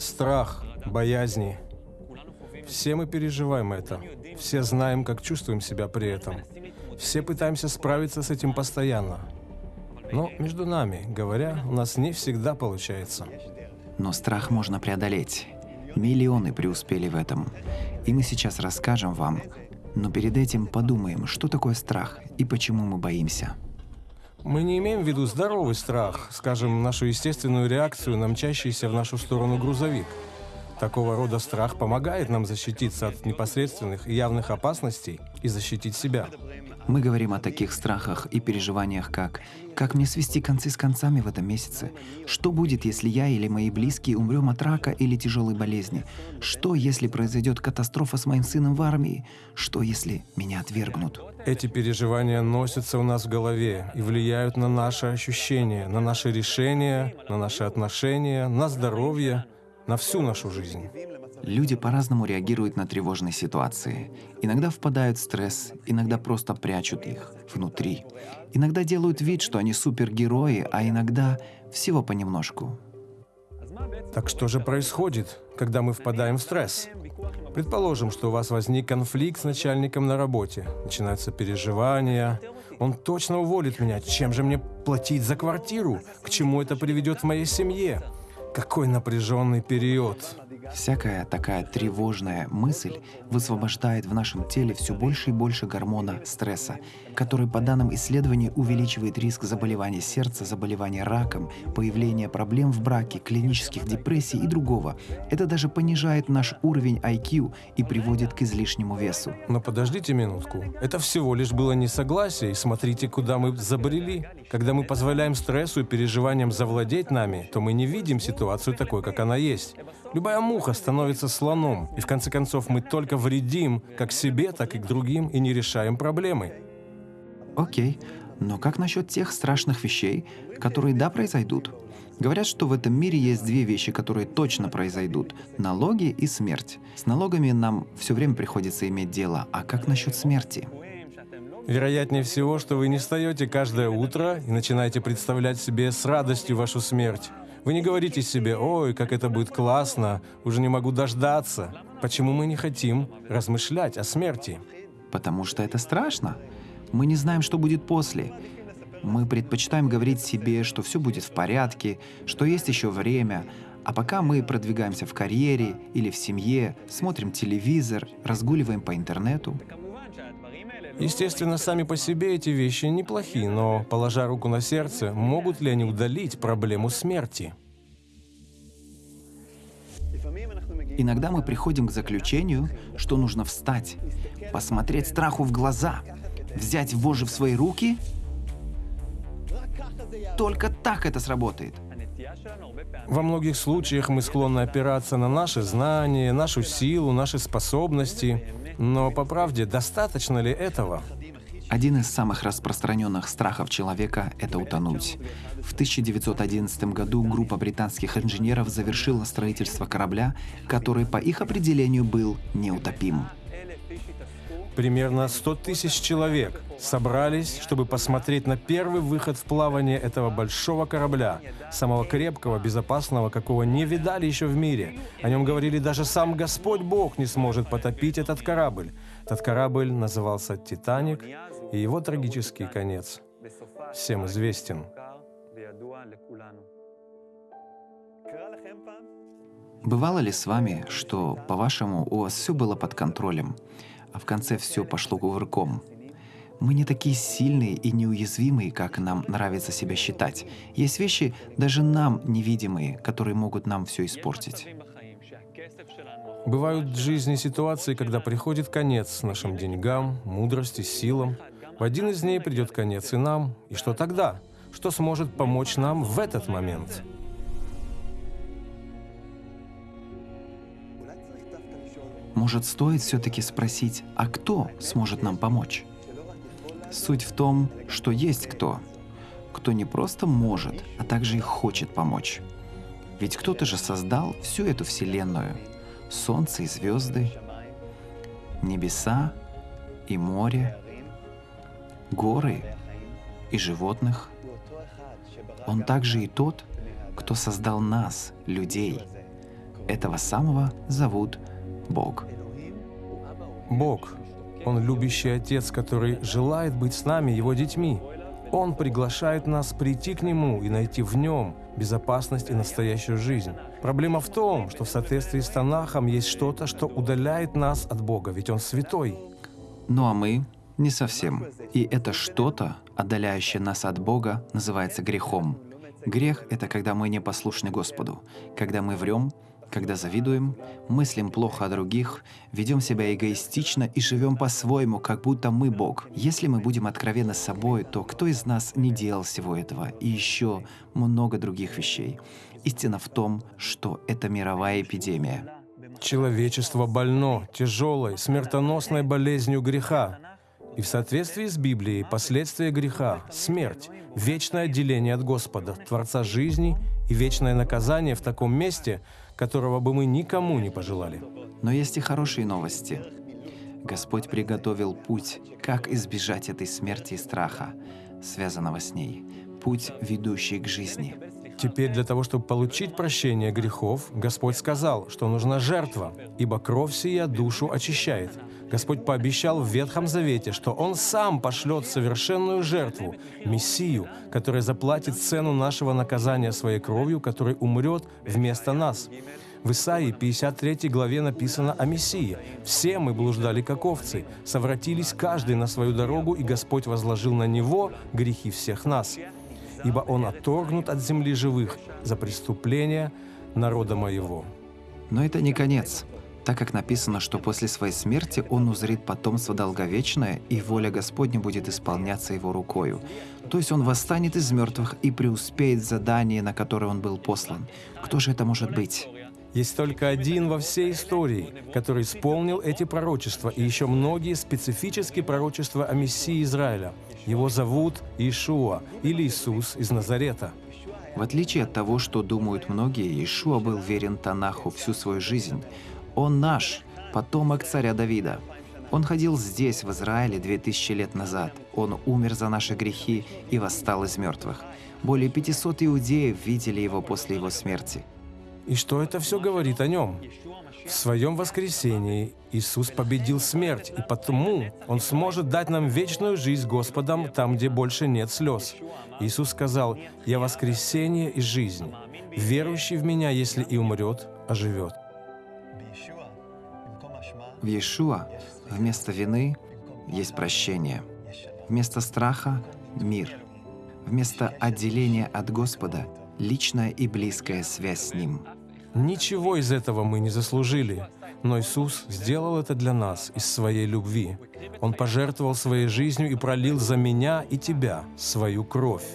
Страх, боязни. Все мы переживаем это. Все знаем, как чувствуем себя при этом. Все пытаемся справиться с этим постоянно. Но между нами, говоря, у нас не всегда получается. Но страх можно преодолеть. Миллионы преуспели в этом. И мы сейчас расскажем вам. Но перед этим подумаем, что такое страх и почему мы боимся. Мы не имеем в виду здоровый страх, скажем, нашу естественную реакцию на мчащийся в нашу сторону грузовик. Такого рода страх помогает нам защититься от непосредственных и явных опасностей и защитить себя. Мы говорим о таких страхах и переживаниях, как «Как мне свести концы с концами в этом месяце? Что будет, если я или мои близкие умрем от рака или тяжелой болезни? Что, если произойдет катастрофа с моим сыном в армии? Что, если меня отвергнут?» Эти переживания носятся у нас в голове и влияют на наши ощущения, на наши решения, на наши отношения, на здоровье, на всю нашу жизнь. Люди по-разному реагируют на тревожные ситуации. Иногда впадают в стресс, иногда просто прячут их внутри. Иногда делают вид, что они супергерои, а иногда всего понемножку. Так что же происходит, когда мы впадаем в стресс? Предположим, что у вас возник конфликт с начальником на работе. Начинаются переживания. Он точно уволит меня. Чем же мне платить за квартиру? К чему это приведет в моей семье? Какой напряженный период. Всякая такая тревожная мысль высвобождает в нашем теле все больше и больше гормона стресса, который, по данным исследований, увеличивает риск заболевания сердца, заболевания раком, появления проблем в браке, клинических депрессий и другого. Это даже понижает наш уровень IQ и приводит к излишнему весу. Но подождите минутку. Это всего лишь было несогласие, и смотрите, куда мы забрели. Когда мы позволяем стрессу и переживаниям завладеть нами, то мы не видим ситуацию такой, как она есть. Любая муха становится слоном, и в конце концов мы только вредим как себе, так и к другим и не решаем проблемы. Окей, но как насчет тех страшных вещей, которые да произойдут? Говорят, что в этом мире есть две вещи, которые точно произойдут – налоги и смерть. С налогами нам все время приходится иметь дело, а как насчет смерти? Вероятнее всего, что вы не встаете каждое утро и начинаете представлять себе с радостью вашу смерть. Вы не говорите себе «Ой, как это будет классно, уже не могу дождаться». Почему мы не хотим размышлять о смерти? Потому что это страшно. Мы не знаем, что будет после. Мы предпочитаем говорить себе, что все будет в порядке, что есть еще время, а пока мы продвигаемся в карьере или в семье, смотрим телевизор, разгуливаем по интернету. Естественно, сами по себе эти вещи неплохи, но, положа руку на сердце, могут ли они удалить проблему смерти? Иногда мы приходим к заключению, что нужно встать, посмотреть страху в глаза, взять вожжи в свои руки. Только так это сработает. Во многих случаях мы склонны опираться на наши знания, нашу силу, наши способности, но по правде, достаточно ли этого? Один из самых распространенных страхов человека — это утонуть. В 1911 году группа британских инженеров завершила строительство корабля, который по их определению был неутопим. Примерно 100 тысяч человек собрались, чтобы посмотреть на первый выход в плавание этого большого корабля, самого крепкого, безопасного, какого не видали еще в мире. О нем говорили даже сам Господь Бог не сможет потопить этот корабль. Этот корабль назывался «Титаник», и его трагический конец всем известен. Бывало ли с вами, что, по-вашему, у вас все было под контролем, а в конце все пошло кувырком. Мы не такие сильные и неуязвимые, как нам нравится себя считать. Есть вещи, даже нам невидимые, которые могут нам все испортить. Бывают в жизни ситуации, когда приходит конец нашим деньгам, мудрости, силам. В один из дней придет конец и нам. И что тогда? Что сможет помочь нам в этот момент? Может, стоит все-таки спросить, а кто сможет нам помочь? Суть в том, что есть кто. Кто не просто может, а также и хочет помочь. Ведь кто-то же создал всю эту Вселенную. Солнце и звезды, небеса и море, горы и животных. Он также и тот, кто создал нас, людей. этого самого зовут Бог. Бог. Он любящий Отец, который желает быть с нами, Его детьми. Он приглашает нас прийти к Нему и найти в Нем безопасность и настоящую жизнь. Проблема в том, что в соответствии с Танахом есть что-то, что удаляет нас от Бога, ведь Он святой. Ну а мы не совсем. И это что-то, отдаляющее нас от Бога, называется грехом. Грех — это когда мы не послушны Господу, когда мы врем, когда завидуем, мыслим плохо о других, ведем себя эгоистично и живем по-своему, как будто мы Бог. Если мы будем откровенны с собой, то кто из нас не делал всего этого и еще много других вещей? Истина в том, что это мировая эпидемия. Человечество больно тяжелой, смертоносной болезнью греха. И в соответствии с Библией последствия греха — смерть, вечное отделение от Господа, Творца жизни и вечное наказание в таком месте, которого бы мы никому не пожелали. Но есть и хорошие новости. Господь приготовил путь, как избежать этой смерти и страха, связанного с ней. Путь, ведущий к жизни. Теперь для того, чтобы получить прощение грехов, Господь сказал, что нужна жертва, ибо кровь сия душу очищает. Господь пообещал в Ветхом Завете, что Он сам пошлет совершенную жертву, Мессию, которая заплатит цену нашего наказания своей кровью, который умрет вместо нас. В Исаии 53 главе написано о Мессии. «Все мы блуждали, как овцы, совратились каждый на свою дорогу, и Господь возложил на Него грехи всех нас. Ибо Он отторгнут от земли живых за преступления народа моего». Но это не конец так как написано, что после своей смерти он узрит потомство долговечное, и воля Господня будет исполняться его рукою. То есть он восстанет из мертвых и преуспеет в задании, на которое он был послан. Кто же это может быть? Есть только один во всей истории, который исполнил эти пророчества и еще многие специфические пророчества о Мессии Израиля. Его зовут Иешуа или Иисус из Назарета. В отличие от того, что думают многие, Иешуа был верен Танаху всю свою жизнь. Он наш, потомок царя Давида. Он ходил здесь, в Израиле, две тысячи лет назад. Он умер за наши грехи и восстал из мертвых. Более 500 иудеев видели его после его смерти. И что это все говорит о нем? В своем воскресении Иисус победил смерть, и потому Он сможет дать нам вечную жизнь Господом там, где больше нет слез. Иисус сказал, «Я воскресение и жизнь. Верующий в Меня, если и умрет, оживет». В Иешуа вместо вины есть прощение. Вместо страха — мир. Вместо отделения от Господа — личная и близкая связь с Ним. Ничего из этого мы не заслужили, но Иисус сделал это для нас из своей любви. Он пожертвовал своей жизнью и пролил за меня и тебя свою кровь.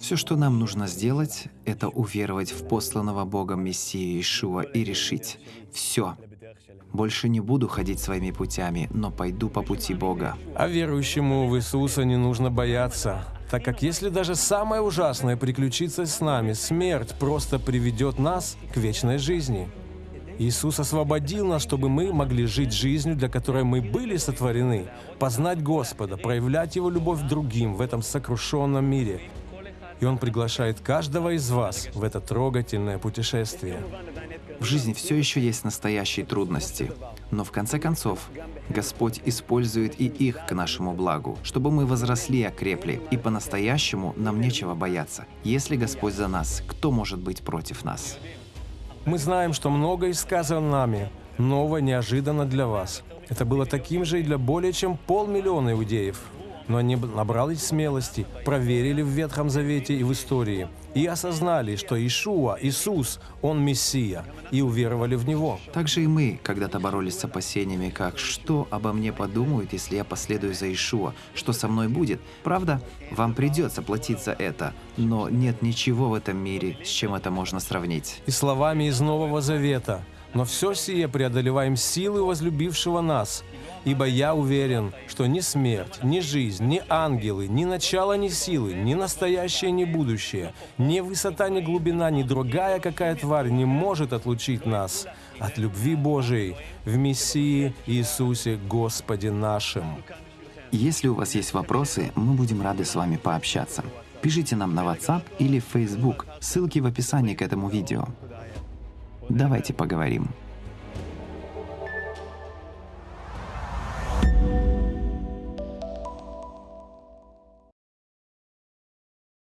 Все, что нам нужно сделать, это уверовать в посланного Богом Мессию Ишуа и решить — все, больше не буду ходить своими путями, но пойду по пути Бога. А верующему в Иисуса не нужно бояться, так как если даже самое ужасное приключится с нами, смерть просто приведет нас к вечной жизни. Иисус освободил нас, чтобы мы могли жить жизнью, для которой мы были сотворены, познать Господа, проявлять Его любовь другим в этом сокрушенном мире. И Он приглашает каждого из вас в это трогательное путешествие. В жизни все еще есть настоящие трудности, но в конце концов Господь использует и их к нашему благу, чтобы мы возросли и окрепли, и по-настоящему нам нечего бояться. Если Господь за нас, кто может быть против нас? Мы знаем, что многое сказано нами, новое неожиданно для вас. Это было таким же и для более чем полмиллиона иудеев. Но они набрались смелости, проверили в Ветхом Завете и в истории, и осознали, что Ишуа, Иисус, Он Мессия, и уверовали в Него. Также и мы когда-то боролись с опасениями, как «что обо мне подумают, если я последую за Ишуа? Что со мной будет?» Правда, вам придется платить за это, но нет ничего в этом мире, с чем это можно сравнить. И словами из Нового Завета – но все сие преодолеваем силы возлюбившего нас, ибо я уверен, что ни смерть, ни жизнь, ни ангелы, ни начало, ни силы, ни настоящее, ни будущее, ни высота, ни глубина, ни другая какая тварь не может отлучить нас от любви Божией в Мессии Иисусе Господе нашим. Если у вас есть вопросы, мы будем рады с вами пообщаться. Пишите нам на WhatsApp или Facebook, ссылки в описании к этому видео. Давайте поговорим.